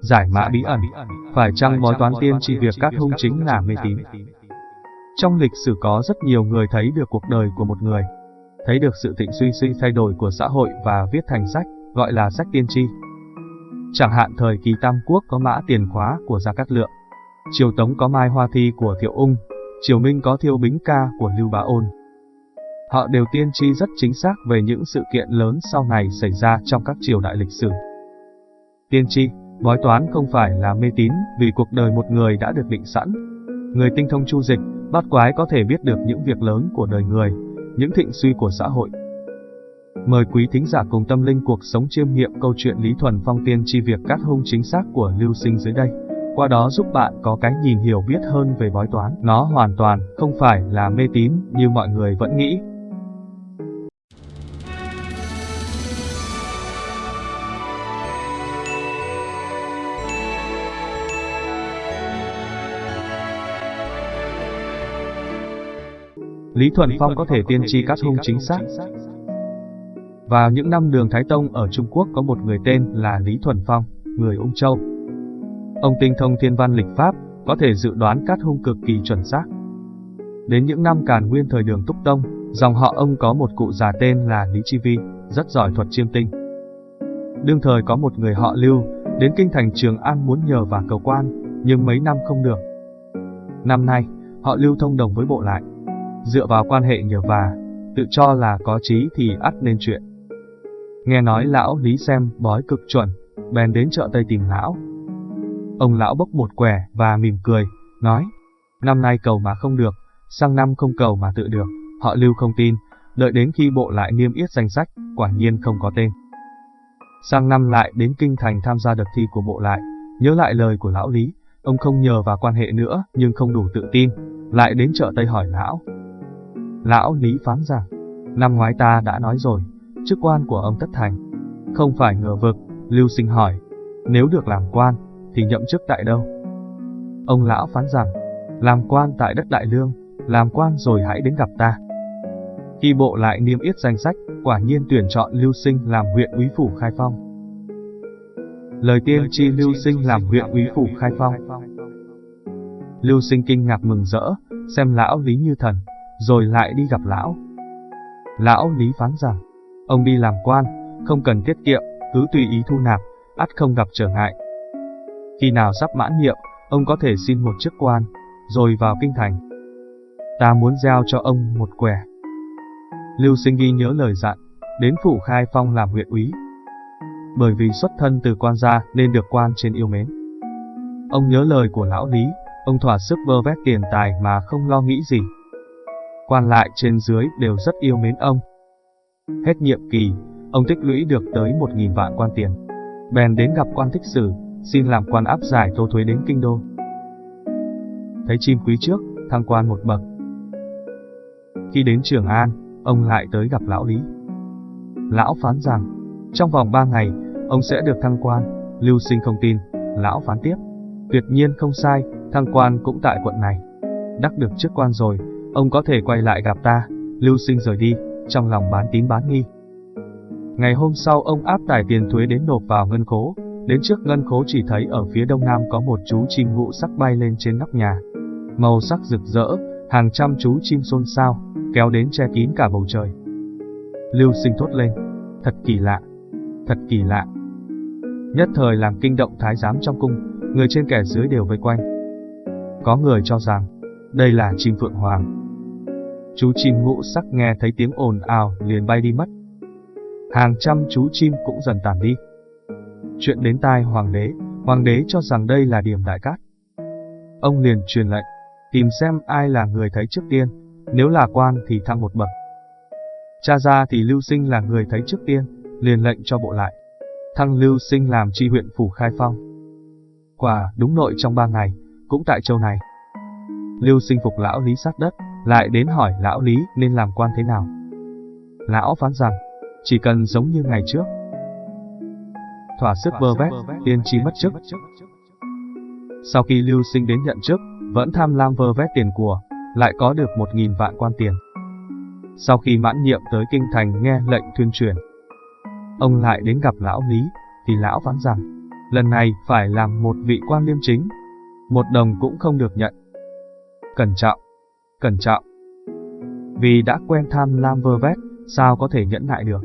Giải mã bí ẩn, phải chăng bói toán tiên tri việc các hung chính là mê tín? Trong lịch sử có rất nhiều người thấy được cuộc đời của một người, thấy được sự thịnh suy suy thay đổi của xã hội và viết thành sách, gọi là sách tiên tri. Chẳng hạn thời kỳ Tam Quốc có mã tiền khóa của Gia Cát Lượng, triều Tống có mai hoa thi của Thiệu Ung, triều Minh có thiêu bính ca của Lưu Bá Ôn. Họ đều tiên tri rất chính xác về những sự kiện lớn sau này xảy ra trong các triều đại lịch sử. Tiên tri, bói toán không phải là mê tín vì cuộc đời một người đã được định sẵn. Người tinh thông chu dịch, bát quái có thể biết được những việc lớn của đời người, những thịnh suy của xã hội. Mời quý thính giả cùng tâm linh cuộc sống chiêm nghiệm câu chuyện Lý Thuần Phong tiên tri việc cát hung chính xác của Lưu Sinh dưới đây. Qua đó giúp bạn có cái nhìn hiểu biết hơn về bói toán. Nó hoàn toàn không phải là mê tín như mọi người vẫn nghĩ. Lý Thuần Phong có thể tiên tri cát hung chính xác. Vào những năm đường Thái Tông ở Trung Quốc có một người tên là Lý Thuần Phong, người Ung Châu. Ông tinh thông thiên văn lịch pháp, có thể dự đoán cát hung cực kỳ chuẩn xác. Đến những năm càn nguyên thời đường Túc Tông, dòng họ ông có một cụ già tên là Lý Chi Vi, rất giỏi thuật chiêm tinh. Đương thời có một người họ Lưu, đến kinh thành Trường An muốn nhờ và cầu quan, nhưng mấy năm không được. Năm nay, họ Lưu thông đồng với bộ lại, dựa vào quan hệ nhờ và, tự cho là có trí thì ắt nên chuyện. Nghe nói lão Lý xem bói cực chuẩn, bèn đến chợ Tây tìm lão. Ông lão bốc một quẻ và mỉm cười, nói, năm nay cầu mà không được, sang năm không cầu mà tự được, họ lưu không tin, đợi đến khi bộ lại niêm yết danh sách, quả nhiên không có tên. Sang năm lại đến kinh thành tham gia đợt thi của bộ lại, nhớ lại lời của lão Lý, ông không nhờ vào quan hệ nữa nhưng không đủ tự tin, lại đến chợ Tây hỏi lão, Lão Lý phán rằng, năm ngoái ta đã nói rồi, chức quan của ông tất thành. Không phải ngờ vực, Lưu Sinh hỏi, nếu được làm quan, thì nhậm chức tại đâu? Ông lão phán rằng, làm quan tại đất Đại Lương, làm quan rồi hãy đến gặp ta. Khi bộ lại niêm yết danh sách, quả nhiên tuyển chọn Lưu Sinh làm huyện úy phủ Khai Phong. Lời tiên tri Lưu Sinh làm huyện úy phủ Khai Phong. Lưu Sinh kinh ngạc mừng rỡ, xem lão Lý như thần, rồi lại đi gặp lão. Lão Lý phán rằng, ông đi làm quan, không cần tiết kiệm, cứ tùy ý thu nạp, ắt không gặp trở ngại. Khi nào sắp mãn nhiệm, ông có thể xin một chức quan, rồi vào kinh thành. Ta muốn giao cho ông một quẻ. Lưu Sinh ghi nhớ lời dặn, đến phủ khai phong làm huyện úy. Bởi vì xuất thân từ quan gia nên được quan trên yêu mến. Ông nhớ lời của lão Lý, ông thỏa sức vơ vét tiền tài mà không lo nghĩ gì quan lại trên dưới đều rất yêu mến ông. Hết nhiệm kỳ, ông tích lũy được tới một nghìn vạn quan tiền. Bèn đến gặp quan thích sử, xin làm quan áp giải tô thuế đến kinh đô. Thấy chim quý trước, thăng quan một bậc. Khi đến Trường An, ông lại tới gặp lão Lý. Lão phán rằng, trong vòng ba ngày, ông sẽ được thăng quan, lưu sinh không tin, lão phán tiếp. Tuyệt nhiên không sai, thăng quan cũng tại quận này. Đắc được chức quan rồi, Ông có thể quay lại gặp ta, lưu sinh rời đi, trong lòng bán tín bán nghi. Ngày hôm sau ông áp tải tiền thuế đến nộp vào ngân khố, đến trước ngân khố chỉ thấy ở phía đông nam có một chú chim ngụ sắc bay lên trên nóc nhà. Màu sắc rực rỡ, hàng trăm chú chim xôn xao, kéo đến che kín cả bầu trời. Lưu sinh thốt lên, thật kỳ lạ, thật kỳ lạ. Nhất thời làm kinh động thái giám trong cung, người trên kẻ dưới đều vây quanh. Có người cho rằng, đây là chim phượng hoàng. Chú chim ngũ sắc nghe thấy tiếng ồn ào liền bay đi mất. Hàng trăm chú chim cũng dần tàn đi. Chuyện đến tai hoàng đế, hoàng đế cho rằng đây là điểm đại cát. Ông liền truyền lệnh, tìm xem ai là người thấy trước tiên, nếu là quan thì thăng một bậc. Cha ra thì Lưu Sinh là người thấy trước tiên, liền lệnh cho bộ lại. Thăng Lưu Sinh làm tri huyện phủ khai phong. Quả đúng nội trong ba ngày, cũng tại châu này. Lưu sinh phục lão Lý sát đất, lại đến hỏi lão Lý nên làm quan thế nào. Lão phán rằng, chỉ cần giống như ngày trước. Thỏa sức bơ vét, tiên tri mất chức. Sau khi Lưu sinh đến nhận chức, vẫn tham lam vơ vét tiền của, lại có được một nghìn vạn quan tiền. Sau khi mãn nhiệm tới kinh thành nghe lệnh tuyên truyền, Ông lại đến gặp lão Lý, thì lão phán rằng, lần này phải làm một vị quan liêm chính, một đồng cũng không được nhận. Cẩn trọng, cẩn trọng. Vì đã quen tham lam vơ vét, sao có thể nhẫn nại được.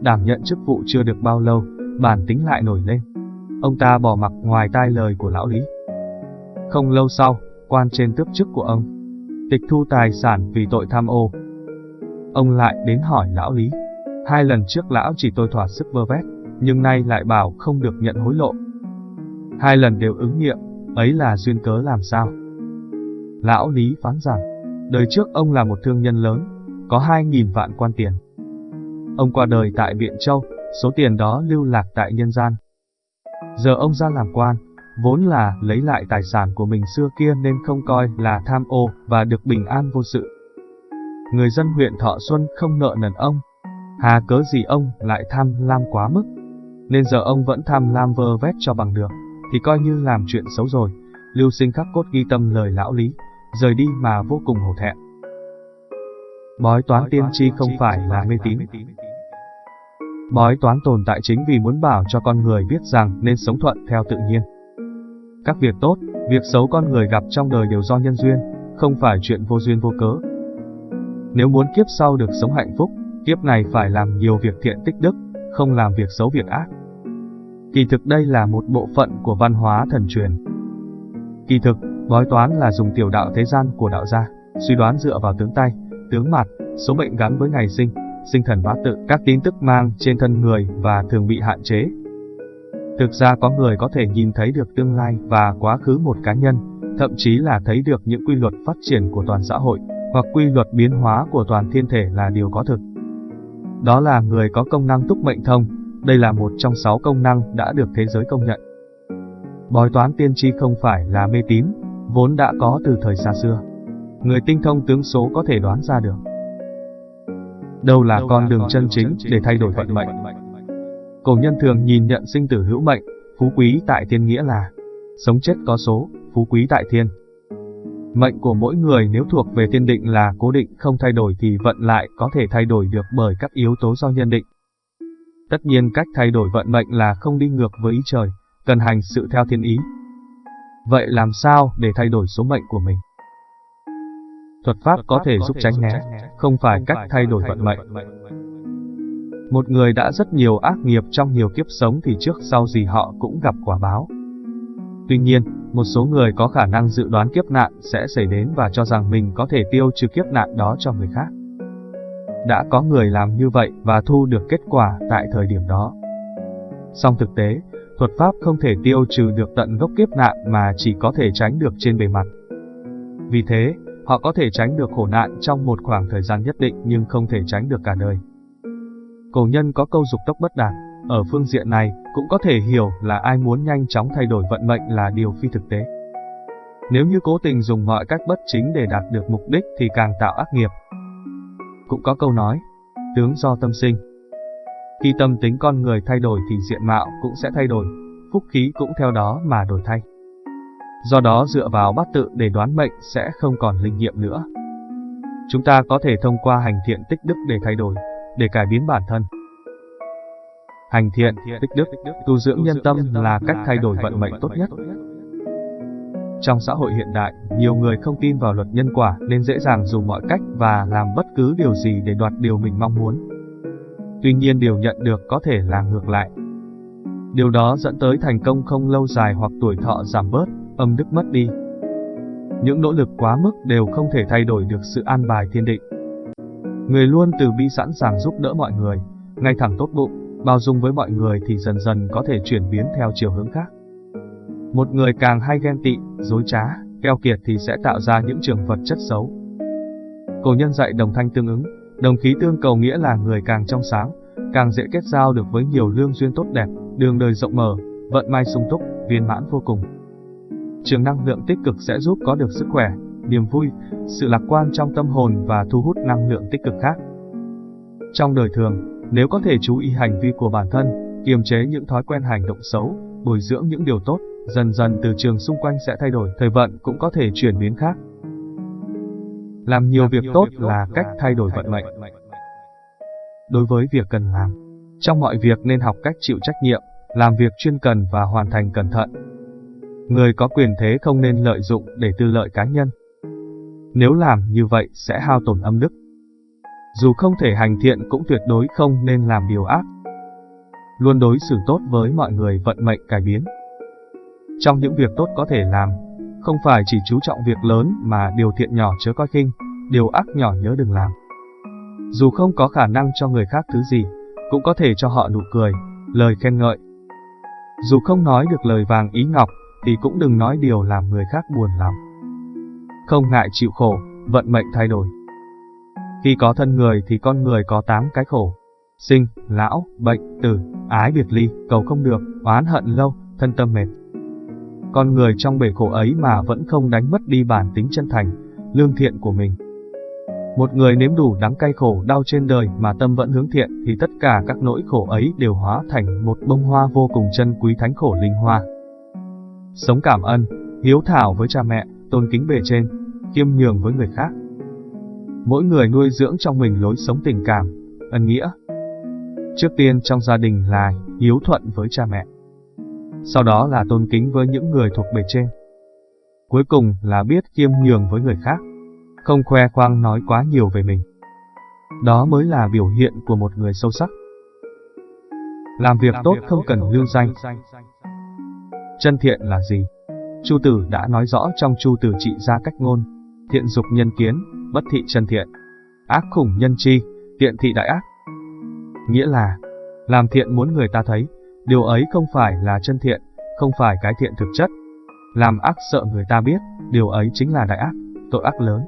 Đảm nhận chức vụ chưa được bao lâu, bản tính lại nổi lên. Ông ta bỏ mặc ngoài tai lời của lão Lý. Không lâu sau, quan trên tước chức của ông, tịch thu tài sản vì tội tham ô. Ông lại đến hỏi lão Lý. Hai lần trước lão chỉ tôi thỏa sức vơ vét, nhưng nay lại bảo không được nhận hối lộ. Hai lần đều ứng nghiệm, ấy là duyên cớ làm sao? Lão Lý phán rằng, đời trước ông là một thương nhân lớn, có hai nghìn vạn quan tiền. Ông qua đời tại Biện Châu, số tiền đó lưu lạc tại nhân gian. Giờ ông ra làm quan, vốn là lấy lại tài sản của mình xưa kia nên không coi là tham ô và được bình an vô sự. Người dân huyện Thọ Xuân không nợ nần ông. Hà cớ gì ông lại tham lam quá mức. Nên giờ ông vẫn tham lam vơ vét cho bằng được, thì coi như làm chuyện xấu rồi. Lưu sinh khắc cốt ghi tâm lời lão lý, rời đi mà vô cùng hổ thẹn. Bói toán tiên tri không phải là mê tín. Bói toán tồn tại chính vì muốn bảo cho con người biết rằng nên sống thuận theo tự nhiên. Các việc tốt, việc xấu con người gặp trong đời đều do nhân duyên, không phải chuyện vô duyên vô cớ. Nếu muốn kiếp sau được sống hạnh phúc, kiếp này phải làm nhiều việc thiện tích đức, không làm việc xấu việc ác. Kỳ thực đây là một bộ phận của văn hóa thần truyền. Kỳ thực, bói toán là dùng tiểu đạo thế gian của đạo gia, suy đoán dựa vào tướng tay, tướng mặt, số mệnh gắn với ngày sinh, sinh thần bát tự, các tin tức mang trên thân người và thường bị hạn chế. Thực ra có người có thể nhìn thấy được tương lai và quá khứ một cá nhân, thậm chí là thấy được những quy luật phát triển của toàn xã hội, hoặc quy luật biến hóa của toàn thiên thể là điều có thực. Đó là người có công năng túc mệnh thông, đây là một trong sáu công năng đã được thế giới công nhận. Bói toán tiên tri không phải là mê tín, vốn đã có từ thời xa xưa. Người tinh thông tướng số có thể đoán ra được. Đâu là con đường chân chính để thay đổi vận mệnh. Cổ nhân thường nhìn nhận sinh tử hữu mệnh, phú quý tại thiên nghĩa là sống chết có số, phú quý tại thiên. Mệnh của mỗi người nếu thuộc về thiên định là cố định không thay đổi thì vận lại có thể thay đổi được bởi các yếu tố do nhân định. Tất nhiên cách thay đổi vận mệnh là không đi ngược với ý trời, cần hành sự theo thiên ý. Vậy làm sao để thay đổi số mệnh của mình? Thuật pháp có thể giúp tránh né, không phải cách thay đổi vận mệnh. Một người đã rất nhiều ác nghiệp trong nhiều kiếp sống thì trước sau gì họ cũng gặp quả báo. Tuy nhiên, một số người có khả năng dự đoán kiếp nạn sẽ xảy đến và cho rằng mình có thể tiêu trừ kiếp nạn đó cho người khác. Đã có người làm như vậy và thu được kết quả tại thời điểm đó. Song thực tế, thuật pháp không thể tiêu trừ được tận gốc kiếp nạn mà chỉ có thể tránh được trên bề mặt. Vì thế, họ có thể tránh được khổ nạn trong một khoảng thời gian nhất định nhưng không thể tránh được cả đời. Cổ nhân có câu dục tốc bất đạt, ở phương diện này cũng có thể hiểu là ai muốn nhanh chóng thay đổi vận mệnh là điều phi thực tế. Nếu như cố tình dùng mọi cách bất chính để đạt được mục đích thì càng tạo ác nghiệp. Cũng có câu nói, tướng do tâm sinh. Khi tâm tính con người thay đổi thì diện mạo cũng sẽ thay đổi, phúc khí cũng theo đó mà đổi thay. Do đó dựa vào bát tự để đoán mệnh sẽ không còn linh nghiệm nữa. Chúng ta có thể thông qua hành thiện tích đức để thay đổi, để cải biến bản thân. Hành thiện, tích đức, tu dưỡng nhân tâm là cách thay đổi vận mệnh tốt nhất. Trong xã hội hiện đại, nhiều người không tin vào luật nhân quả nên dễ dàng dùng mọi cách và làm bất cứ điều gì để đoạt điều mình mong muốn. Tuy nhiên điều nhận được có thể là ngược lại. Điều đó dẫn tới thành công không lâu dài hoặc tuổi thọ giảm bớt, âm đức mất đi. Những nỗ lực quá mức đều không thể thay đổi được sự an bài thiên định. Người luôn từ bi sẵn sàng giúp đỡ mọi người, ngay thẳng tốt bụng, bao dung với mọi người thì dần dần có thể chuyển biến theo chiều hướng khác. Một người càng hay ghen tị, dối trá, keo kiệt thì sẽ tạo ra những trường vật chất xấu. Cổ nhân dạy đồng thanh tương ứng, đồng khí tương cầu nghĩa là người càng trong sáng, càng dễ kết giao được với nhiều lương duyên tốt đẹp, đường đời rộng mở, vận may sung túc, viên mãn vô cùng. Trường năng lượng tích cực sẽ giúp có được sức khỏe, niềm vui, sự lạc quan trong tâm hồn và thu hút năng lượng tích cực khác. Trong đời thường, nếu có thể chú ý hành vi của bản thân, kiềm chế những thói quen hành động xấu, bồi dưỡng những điều tốt, dần dần từ trường xung quanh sẽ thay đổi, thời vận cũng có thể chuyển biến khác. Làm nhiều việc tốt là cách thay đổi vận mệnh. Đối với việc cần làm, Trong mọi việc nên học cách chịu trách nhiệm, làm việc chuyên cần và hoàn thành cẩn thận. Người có quyền thế không nên lợi dụng để tư lợi cá nhân. Nếu làm như vậy sẽ hao tổn âm đức. Dù không thể hành thiện cũng tuyệt đối không nên làm điều ác. Luôn đối xử tốt với mọi người vận mệnh cải biến. Trong những việc tốt có thể làm, không phải chỉ chú trọng việc lớn mà điều thiện nhỏ chớ coi khinh, điều ác nhỏ nhớ đừng làm. Dù không có khả năng cho người khác thứ gì, cũng có thể cho họ nụ cười, lời khen ngợi. Dù không nói được lời vàng ý ngọc, thì cũng đừng nói điều làm người khác buồn lòng. Không ngại chịu khổ, vận mệnh thay đổi. Khi có thân người thì con người có tám cái khổ. Sinh, lão, bệnh, tử, ái biệt ly, cầu không được, oán hận lâu, thân tâm mệt. Con người trong bể khổ ấy mà vẫn không đánh mất đi bản tính chân thành, lương thiện của mình. Một người nếm đủ đắng cay khổ đau trên đời mà tâm vẫn hướng thiện thì tất cả các nỗi khổ ấy đều hóa thành một bông hoa vô cùng chân quý thánh khổ linh hoa. Sống cảm ơn, hiếu thảo với cha mẹ, tôn kính bề trên, khiêm nhường với người khác. Mỗi người nuôi dưỡng trong mình lối sống tình cảm, ân nghĩa. Trước tiên trong gia đình là hiếu thuận với cha mẹ. Sau đó là tôn kính với những người thuộc bề trên. Cuối cùng là biết khiêm nhường với người khác không khoe khoang nói quá nhiều về mình. Đó mới là biểu hiện của một người sâu sắc. Làm việc tốt không cần lưu danh. Chân thiện là gì? Chu Tử đã nói rõ trong Chu Tử trị ra cách ngôn, thiện dục nhân kiến, bất thị chân thiện, ác khủng nhân chi, tiện thị đại ác. Nghĩa là, làm thiện muốn người ta thấy, điều ấy không phải là chân thiện, không phải cái thiện thực chất. Làm ác sợ người ta biết, điều ấy chính là đại ác, tội ác lớn.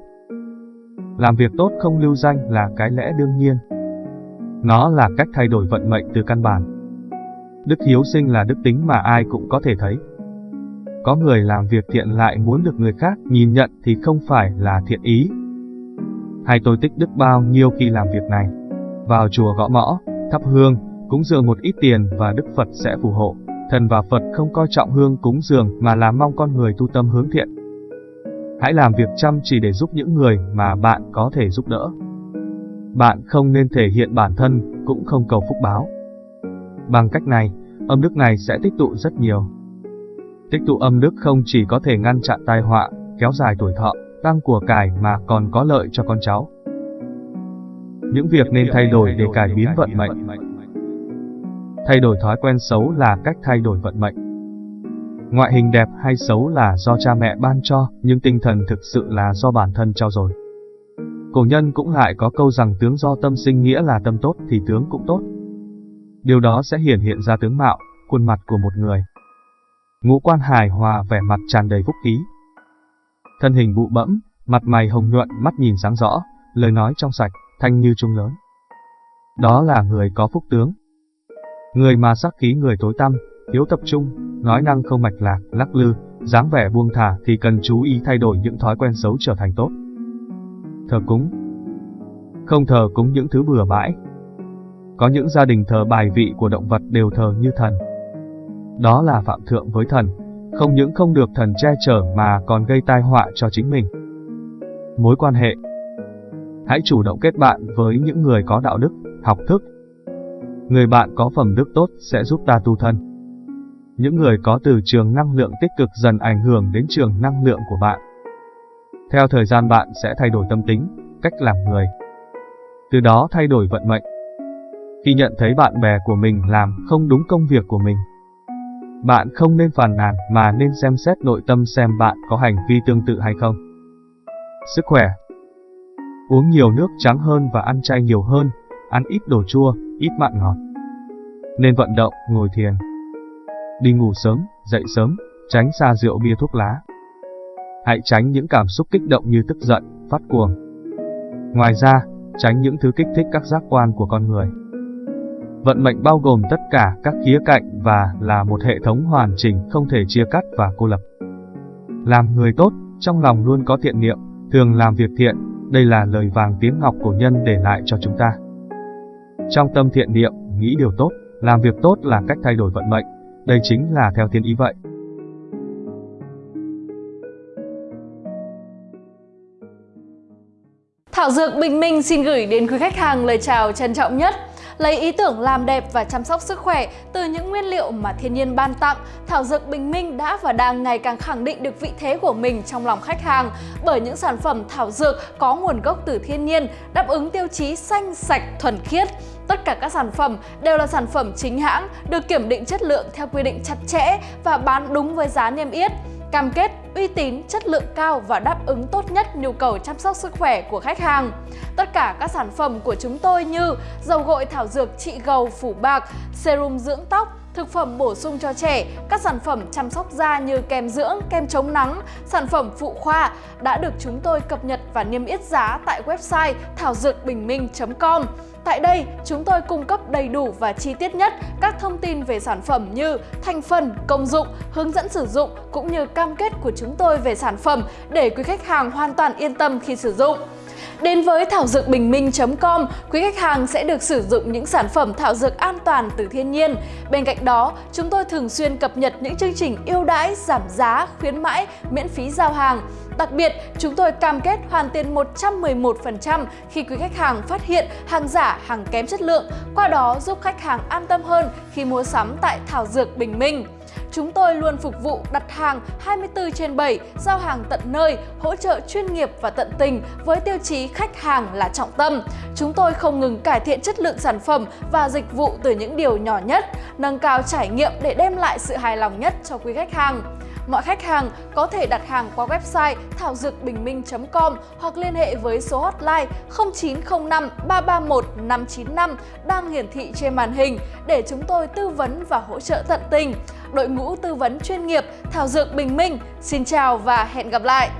Làm việc tốt không lưu danh là cái lẽ đương nhiên. Nó là cách thay đổi vận mệnh từ căn bản. Đức hiếu sinh là đức tính mà ai cũng có thể thấy. Có người làm việc thiện lại muốn được người khác nhìn nhận thì không phải là thiện ý. Hay tôi tích đức bao nhiêu khi làm việc này. Vào chùa gõ mõ, thắp hương, cúng dường một ít tiền và Đức Phật sẽ phù hộ. Thần và Phật không coi trọng hương cúng dường mà là mong con người tu tâm hướng thiện. Hãy làm việc chăm chỉ để giúp những người mà bạn có thể giúp đỡ. Bạn không nên thể hiện bản thân, cũng không cầu phúc báo. Bằng cách này, âm đức này sẽ tích tụ rất nhiều. Tích tụ âm đức không chỉ có thể ngăn chặn tai họa, kéo dài tuổi thọ, tăng của cải mà còn có lợi cho con cháu. Những việc nên thay đổi để cải biến vận mệnh. Thay đổi thói quen xấu là cách thay đổi vận mệnh. Ngoại hình đẹp hay xấu là do cha mẹ ban cho, nhưng tinh thần thực sự là do bản thân trao dồi. Cổ nhân cũng lại có câu rằng tướng do tâm sinh nghĩa là tâm tốt thì tướng cũng tốt. Điều đó sẽ hiển hiện ra tướng mạo, khuôn mặt của một người. Ngũ quan hài hòa vẻ mặt tràn đầy phúc khí. Thân hình bụ bẫm, mặt mày hồng nhuận, mắt nhìn sáng rõ, lời nói trong sạch, thanh như trung lớn. Đó là người có phúc tướng. Người mà sắc khí người tối tăm, thiếu tập trung, nói năng không mạch lạc, lắc lư, dáng vẻ buông thả thì cần chú ý thay đổi những thói quen xấu trở thành tốt. Thờ cúng Không thờ cúng những thứ bừa bãi. Có những gia đình thờ bài vị của động vật đều thờ như thần. Đó là phạm thượng với thần, không những không được thần che chở mà còn gây tai họa cho chính mình. Mối quan hệ Hãy chủ động kết bạn với những người có đạo đức, học thức. Người bạn có phẩm đức tốt sẽ giúp ta tu thân những người có từ trường năng lượng tích cực dần ảnh hưởng đến trường năng lượng của bạn. Theo thời gian bạn sẽ thay đổi tâm tính, cách làm người. Từ đó thay đổi vận mệnh. Khi nhận thấy bạn bè của mình làm không đúng công việc của mình, bạn không nên phàn nàn mà nên xem xét nội tâm xem bạn có hành vi tương tự hay không. Sức khỏe Uống nhiều nước trắng hơn và ăn chay nhiều hơn, ăn ít đồ chua, ít mặn ngọt. Nên vận động, ngồi thiền đi ngủ sớm, dậy sớm, tránh xa rượu bia thuốc lá. Hãy tránh những cảm xúc kích động như tức giận, phát cuồng. Ngoài ra, tránh những thứ kích thích các giác quan của con người. Vận mệnh bao gồm tất cả các khía cạnh và là một hệ thống hoàn chỉnh không thể chia cắt và cô lập. Làm người tốt, trong lòng luôn có thiện niệm, thường làm việc thiện, đây là lời vàng tiếng ngọc của nhân để lại cho chúng ta. Trong tâm thiện niệm, nghĩ điều tốt, làm việc tốt là cách thay đổi vận mệnh, đây chính là theo thiên ý vậy. Thảo Dược Bình Minh xin gửi đến quý khách hàng lời chào trân trọng nhất Lấy ý tưởng làm đẹp và chăm sóc sức khỏe từ những nguyên liệu mà thiên nhiên ban tặng, Thảo Dược Bình Minh đã và đang ngày càng khẳng định được vị thế của mình trong lòng khách hàng bởi những sản phẩm thảo dược có nguồn gốc từ thiên nhiên, đáp ứng tiêu chí xanh, sạch, thuần khiết. Tất cả các sản phẩm đều là sản phẩm chính hãng, được kiểm định chất lượng theo quy định chặt chẽ và bán đúng với giá niêm yết cam kết uy tín, chất lượng cao và đáp ứng tốt nhất nhu cầu chăm sóc sức khỏe của khách hàng. Tất cả các sản phẩm của chúng tôi như dầu gội thảo dược trị gầu phủ bạc, serum dưỡng tóc, thực phẩm bổ sung cho trẻ, các sản phẩm chăm sóc da như kem dưỡng, kem chống nắng, sản phẩm phụ khoa đã được chúng tôi cập nhật và niêm yết giá tại website thảo dược bình minh.com. Tại đây, chúng tôi cung cấp đầy đủ và chi tiết nhất các thông tin về sản phẩm như thành phần, công dụng, hướng dẫn sử dụng cũng như cam kết của chúng tôi về sản phẩm để quý khách hàng hoàn toàn yên tâm khi sử dụng. Đến với thảo dược bình minh.com, quý khách hàng sẽ được sử dụng những sản phẩm thảo dược an toàn từ thiên nhiên. Bên cạnh đó, chúng tôi thường xuyên cập nhật những chương trình ưu đãi, giảm giá, khuyến mãi, miễn phí giao hàng. Đặc biệt, chúng tôi cam kết hoàn tiền 111% khi quý khách hàng phát hiện hàng giả, hàng kém chất lượng, qua đó giúp khách hàng an tâm hơn khi mua sắm tại Thảo Dược Bình Minh. Chúng tôi luôn phục vụ đặt hàng 24 trên 7, giao hàng tận nơi, hỗ trợ chuyên nghiệp và tận tình với tiêu chí khách hàng là trọng tâm. Chúng tôi không ngừng cải thiện chất lượng sản phẩm và dịch vụ từ những điều nhỏ nhất, nâng cao trải nghiệm để đem lại sự hài lòng nhất cho quý khách hàng. Mọi khách hàng có thể đặt hàng qua website thảo dược bình minh.com hoặc liên hệ với số hotline 0905 331 595 đang hiển thị trên màn hình để chúng tôi tư vấn và hỗ trợ tận tình. Đội ngũ tư vấn chuyên nghiệp Thảo Dược Bình Minh, xin chào và hẹn gặp lại!